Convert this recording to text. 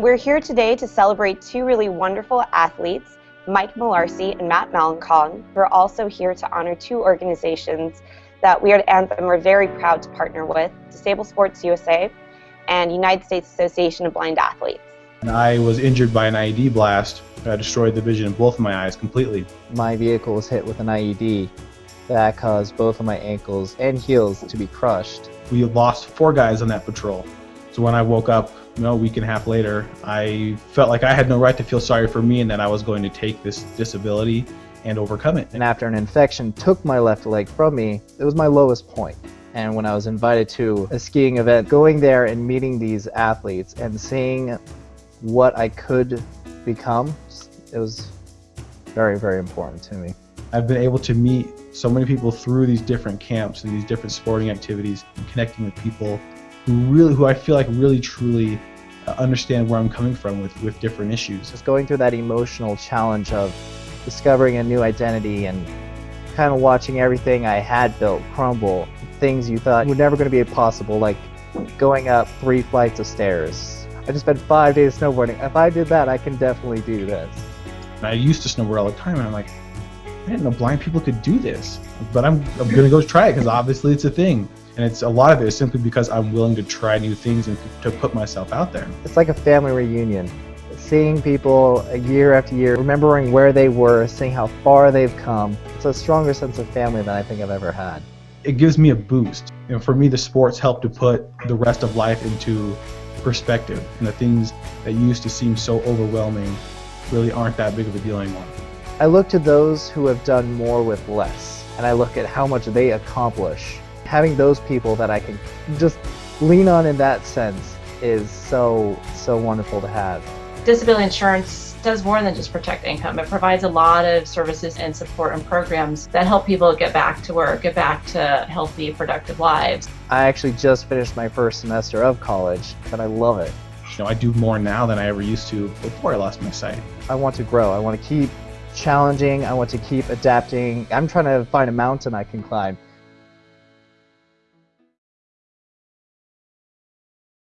We're here today to celebrate two really wonderful athletes, Mike Malarcy and Matt Malenkong. We're also here to honor two organizations that we at Anthem are very proud to partner with, Disabled Sports USA and United States Association of Blind Athletes. I was injured by an IED blast that destroyed the vision in both of my eyes completely. My vehicle was hit with an IED that caused both of my ankles and heels to be crushed. We lost four guys on that patrol. So when I woke up, you know, a week and a half later, I felt like I had no right to feel sorry for me and that I was going to take this disability and overcome it. And after an infection took my left leg from me, it was my lowest point. And when I was invited to a skiing event, going there and meeting these athletes and seeing what I could become, it was very, very important to me. I've been able to meet so many people through these different camps and these different sporting activities and connecting with people who really, who I feel like really truly uh, understand where I'm coming from with, with different issues. Just going through that emotional challenge of discovering a new identity and kind of watching everything I had built crumble, things you thought were never going to be possible, like going up three flights of stairs. I just spent five days snowboarding. If I did that, I can definitely do this. I used to snowboard all the time, and I'm like, I didn't know blind people could do this. But I'm, I'm going to go try it because obviously it's a thing. And it's a lot of it is simply because I'm willing to try new things and to put myself out there. It's like a family reunion seeing people year after year, remembering where they were, seeing how far they've come. It's a stronger sense of family than I think I've ever had. It gives me a boost. And for me, the sports help to put the rest of life into perspective. And the things that used to seem so overwhelming really aren't that big of a deal anymore. I look to those who have done more with less, and I look at how much they accomplish. Having those people that I can just lean on in that sense is so, so wonderful to have disability insurance does more than just protect income. It provides a lot of services and support and programs that help people get back to work, get back to healthy, productive lives. I actually just finished my first semester of college, and I love it. You know, I do more now than I ever used to before I lost my sight. I want to grow. I want to keep challenging. I want to keep adapting. I'm trying to find a mountain I can climb.